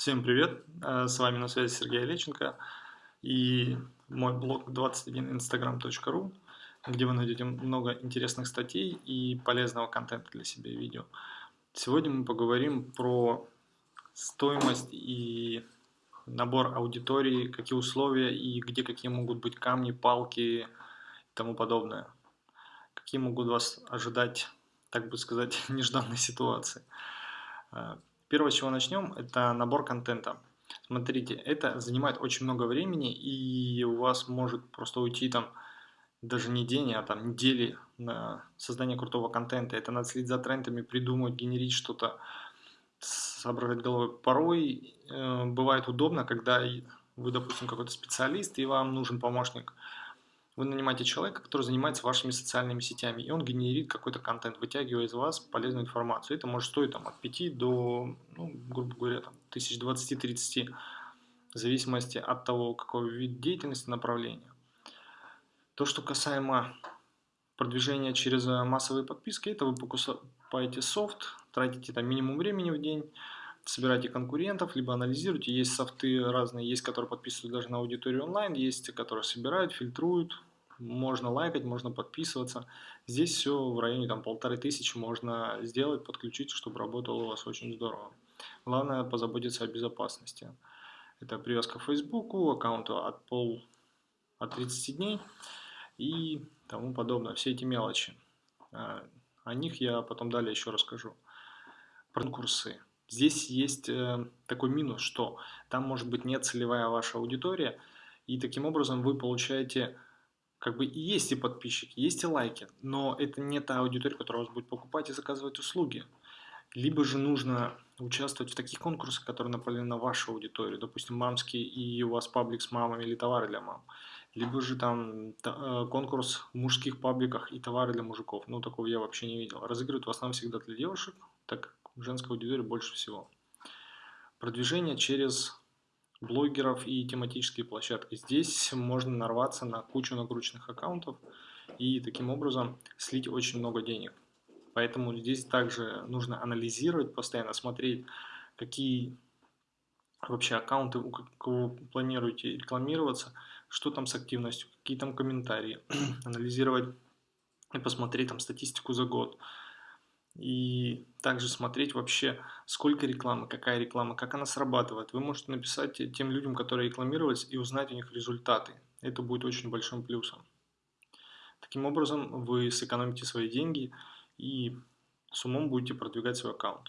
Всем привет! Э, с вами на связи Сергей Олеченко и мой блог 21instagram.ru, где вы найдете много интересных статей и полезного контента для себя видео. Сегодня мы поговорим про стоимость и набор аудитории, какие условия и где какие могут быть камни, палки и тому подобное. Какие могут вас ожидать, так бы сказать, нежданные ситуации. Первое, с чего начнем, это набор контента. Смотрите, это занимает очень много времени, и у вас может просто уйти там даже не день, а там недели на создание крутого контента. Это надо следить за трендами, придумать, генерить что-то, соображать головой. Порой э, бывает удобно, когда вы, допустим, какой-то специалист, и вам нужен помощник – вы нанимаете человека, который занимается вашими социальными сетями, и он генерит какой-то контент, вытягивая из вас полезную информацию. Это может стоить там, от 5 до, ну, грубо говоря, там, 1020-30, в зависимости от того, какой вид деятельности, направления. То, что касаемо продвижения через э, массовые подписки, это вы покупаете софт, тратите там минимум времени в день, собираете конкурентов, либо анализируете. Есть софты разные, есть, которые подписывают даже на аудиторию онлайн, есть, которые собирают, фильтруют, можно лайкать, можно подписываться. Здесь все в районе там полторы тысячи можно сделать, подключить, чтобы работало у вас очень здорово. Главное позаботиться о безопасности. Это привязка к Фейсбуку, аккаунту от пол от 30 дней и тому подобное. Все эти мелочи. А, о них я потом далее еще расскажу. Конкурсы. Здесь есть э, такой минус, что там может быть не целевая ваша аудитория, и таким образом вы получаете как бы и есть и подписчики, есть и лайки, но это не та аудитория, которая вас будет покупать и заказывать услуги. Либо же нужно участвовать в таких конкурсах, которые направлены на вашу аудиторию, допустим, мамские, и у вас паблик с мамами или товары для мам. Либо же там э, конкурс в мужских пабликах и товары для мужиков. Ну, такого я вообще не видел. Разыгрывают в основном всегда для девушек, так как женской аудитории больше всего. Продвижение через блогеров и тематические площадки. Здесь можно нарваться на кучу накрученных аккаунтов и таким образом слить очень много денег. Поэтому здесь также нужно анализировать, постоянно смотреть, какие вообще аккаунты, у кого планируете рекламироваться, что там с активностью, какие там комментарии, анализировать и посмотреть там статистику за год, и также смотреть вообще, сколько рекламы, какая реклама, как она срабатывает. Вы можете написать тем людям, которые рекламировались, и узнать у них результаты. Это будет очень большим плюсом. Таким образом, вы сэкономите свои деньги и с умом будете продвигать свой аккаунт.